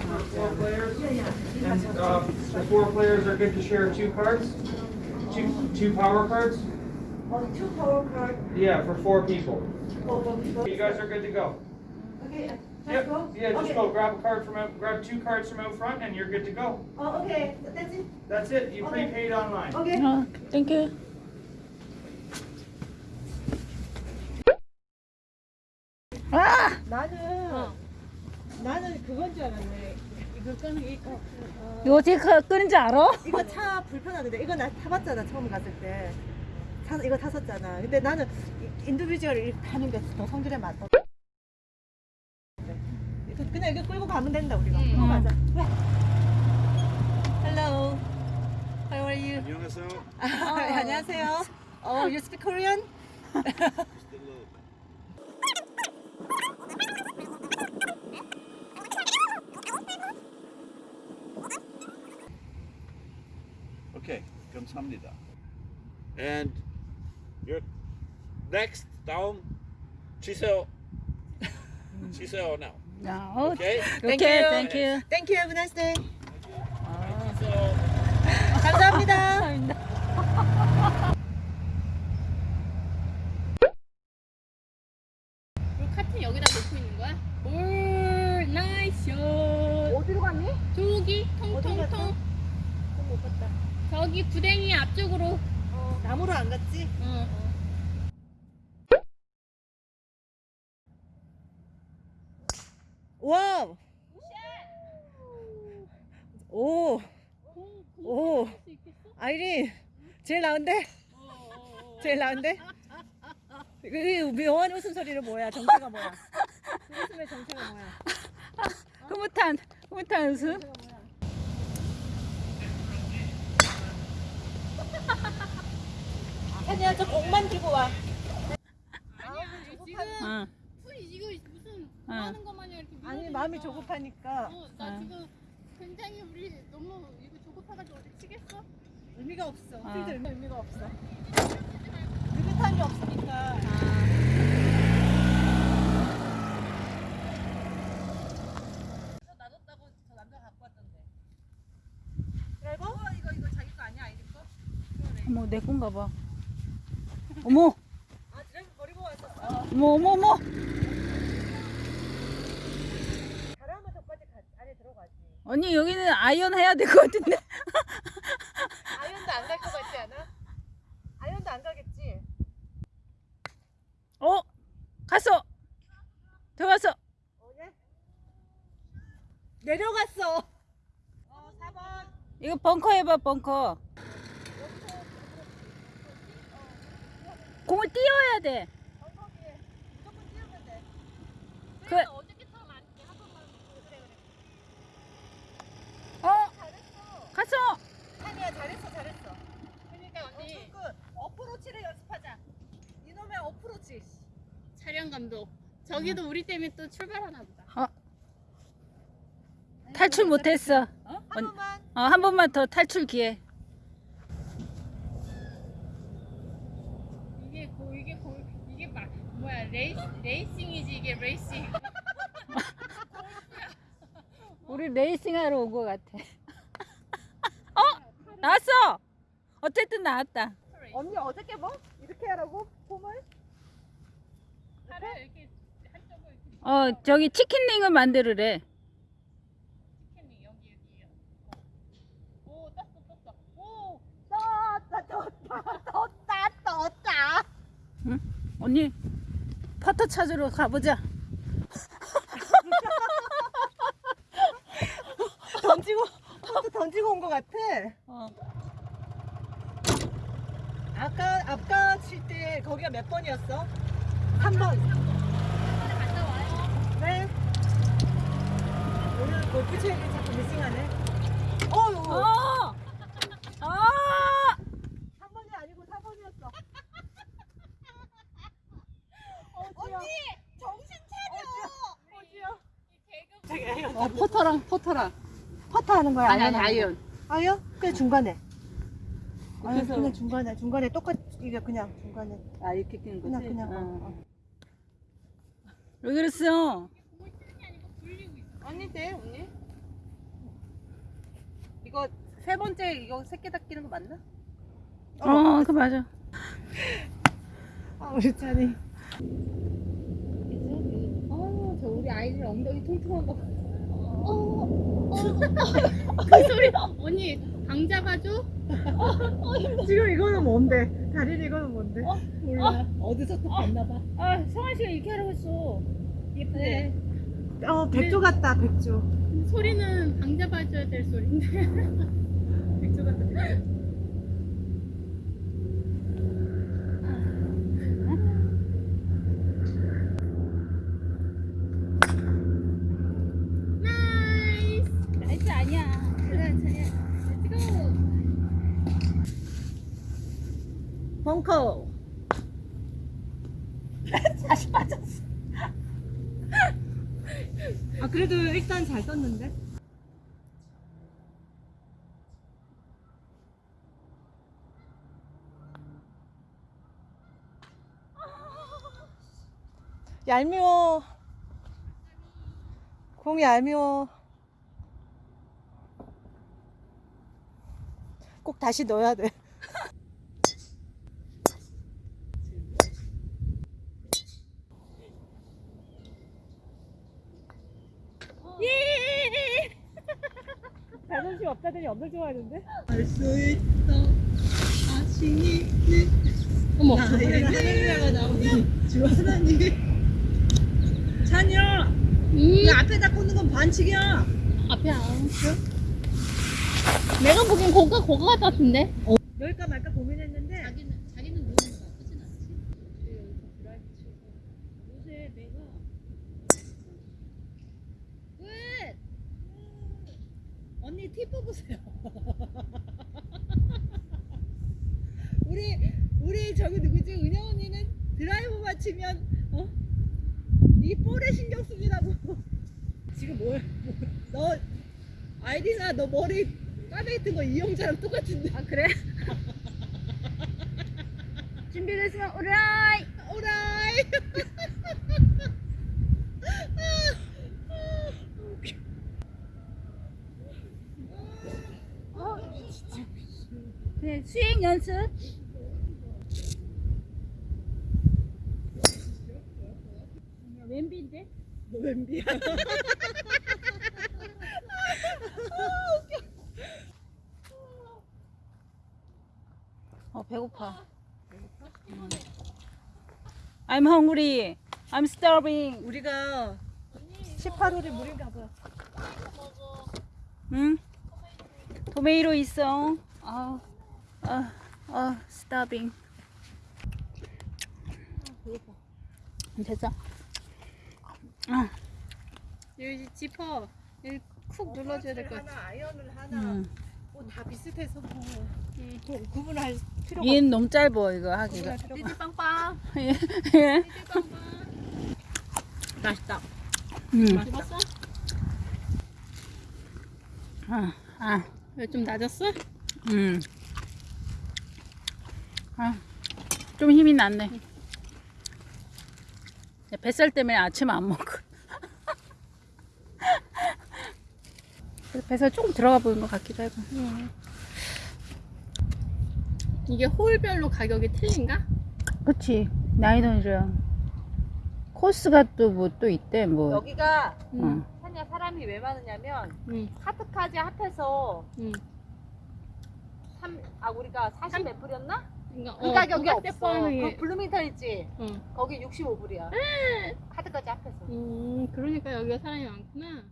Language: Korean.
wheels will come Four down. players? And uh, the four players are good to share two cards? Two, two power cards? On two power card. Yeah, for four people. for- for people. You guys are good to go. Okay, let's Yep, go. yeah, just Okay. go grab a card from out, grab two cards from out front and you're good to go. Oh, okay, that's it. That's it, you Okay. prepaid online. Okay. 어, 땡큐. 아! 나는 나는 그건 줄 알았네. 이거 끄는 게 이거. 이거 어떻게 끄- 끄는지 알아? 이거 차 불편하던데 이거 나 타봤잖아 처음 갔을 때. 타, 이거 탔었잖아. 근데 나는 이- individual 이렇게 타는 게 더 성질에 맞다. 이거 그냥 이거 끌고 가면 된다 우리가. 응. 가자. 왜? Hello. How are you? 안녕하세요. 안녕하세요. Oh, you speak Korean? Okay, 감사 합니다. And your next down 치세요. 치세요 now. 야, 어, Okay? Thank 오케이, you. 땡큐. Thank you. Have a nice day. 감사합니다. 그 카트 여기다 놓고 있는 거야? 올 나이스 샷 어디로 갔니? 저기? 통통통 어, 못 봤다. 저기 부댕이 앞쪽으로 어, 나무로 안 갔지? 어. wow. 오, 공, 오. 아이린 제일 나은데? 제일 나은데? 이 묘한 웃음소리는 뭐야? 정체가 뭐야? 그 웃음의 정체가 뭐야? 흐뭇한, 흐뭇한 웃음. 아니야, 저 공만 들고 와. 아니야 지금 어, 풀이 이거 무슨 어. 하는 것 마냥 이렇게 아니 밀어내니까. 마음이 조급하니까 어, 나 어. 지금 굉장히 우리 너무 이거 조급해가지고 어디 치겠어? 의미가 없어. 아. 필드 의미, 의미가 없어. 느긋함이 없으니까. 놔뒀다고 저 남자 갖고 왔던데. 그리고 이거 이거 자기 거 아니야 아이린 거? 어머, 내 건가 봐. 어머, 아 드라이브 버리고 왔었어. 어머, 어머, 어머. 잘하면 저까지 가, 안에 들어가지. 언니, 여기는 아이언 해야 될 것 같은데. 아이언도 안 갈 것 같지 않아? 아이언도 안 가겠지? 어? 갔어. 들어갔어. 오냐? 내려갔어. 어, 4번. 이거 벙커 해봐, 벙커. 공을 띄워야 돼. 벙커기에 무조건 띄우면 돼. 그, 어저께처럼 안 돼. 한 번만 그래 그래. 어? 잘했어. 갔어. 아니야 잘했어 잘했어. 그러니까 언니 어, 그 어프로치를 연습하자. 이놈의 어프로치. 촬영 감독 저기도 우리 때문에 또 출발하나 보다 탈출 못했어. 한 언- 번만. 어, 한 번만 더 탈출 기회. 이게 고 이게 고 이게 막 뭐야 레이스 레이싱이지 이게 레이싱 우리 레이싱 하러 온 것 같아. 어? 나왔어! 어쨌든 나왔다. 언니 어저께 뭐 이렇게 하라고 폼을? 팔을 이렇게 한쪽을 이렇게 어, 저기 chicken wing을 만들으래. chicken wing 여기 여기 오 떴어 떴어 오 떴다 떴다 떴다 떴다. 응? 언니, 퍼터 찾으러 가보자. 던지고 또 던지고 온 것 같아. 어. 아까 아까 칠 때 거기가 몇 번이었어? 3번. 갔다 와요 네. 오늘 골프 체육이 자꾸 미싱하네. 어유. 어! 어! 3번이 아니고 4번이었어. 언니 정신 차려. 어, 퍼터랑, 퍼터랑. 퍼터 하는 거야? 아니, 아니, 아이언. 거? 아이언? 그냥 중간에. 아니 그래서- 그냥 중간에 중간에 똑같 이게 그냥 중간에 아, 이렇게 끼는 거지? 그냥 그냥. 어. 어, 어. 왜 그랬어? 공을 치는 게 아니고 굴리고 있어 아닌데 언니? 이거 세 번째 이거 새끼 닦이는 거 맞나? 어, 그 맞아. 아 우리 찬이. 어 저 우리 아이들 엉덩이 통통한 거. 어, 그 소리 언니 방 잡아줘? 지금 이거는 뭔데? 다린 이거는 뭔데? 몰라. 어디서 또 봤나 봐. 아 성환 씨가 이렇게 하라고 했어. 예쁘네. 어 백조 같다 백조. 소리는 방 잡아줘야 될 소리인데. 백조 같다 백조. nice nice 아니야 그래 찬이야 렛츠고 벙커. 다시 맞았어. 아 그래도 일단 잘 썼는데. 얄미워. 공이 얄미워. 꼭 다시 넣어야 돼. 자존심 없다더니 엄청 좋아하는데? 어머. 할렐루야가 나오니 주하나님 찬이야. 음. 그 앞에다 꽂는 건 반칙이야. 앞에 안 내가 보기엔 고가 고가 같은데? 넣을까 말까 고민했는데 자기는 자기는 노는 거 나쁘진 않지 여기서 드라이브 치고 요새 내가 왜 언니 팁 뽑으세요. 우리 우리 저기 누구지? 은영 언니는 드라이브만 치면 어? 이 볼에 신경 쓰느라고. 지금 뭘, 뭘, 너 아이디나 너 머리 까베기 뜬거 이영자랑 똑같은데. 아 그래? 준비됐으면 오라이! 오라이 네 수행 연습 왼비인데? 너 웬비야 어, 배고파. 음. I'm hungry. I'm starving. 우리가 18홀이 물인 가 봐 응? 토메이로 있어. 아, 아, 아, starving. 됐어. 아, 여기 지퍼 여기 쿡 눌러줘야 될 것 같아 하나 아이언을 하나 음. 뭐 다 비슷해서 뭐 구- 구분할 필요가 얘는 너무 짧아 이거 하기가. 없어 띠띠빵빵 예. 띠띠빵빵 맛있다 음. 집었어? 아, 아, 왜좀 낮았어? 음. 아, 좀 힘이 났네. 뱃살 때문에 아침 안 먹어. 뱃살 조금 들어가 보이는 것 같기도 하고. 이게 홀별로 가격이 틀린가? 그치. 나이던이랑 코스가 또 뭐 또 있대, 뭐. 여기가 응. 산야 사람이 왜 많으냐면 응. 카트까지 합해서 응. 3, 아 우리가 40 몇 불이었나? 그러니까 그 어, 가격이 어, 없어. 그 블루밍턴 있지? 응. 거기 65불이야. 카트까지 합해서. 음, 그러니까 여기가 사람이 많구나.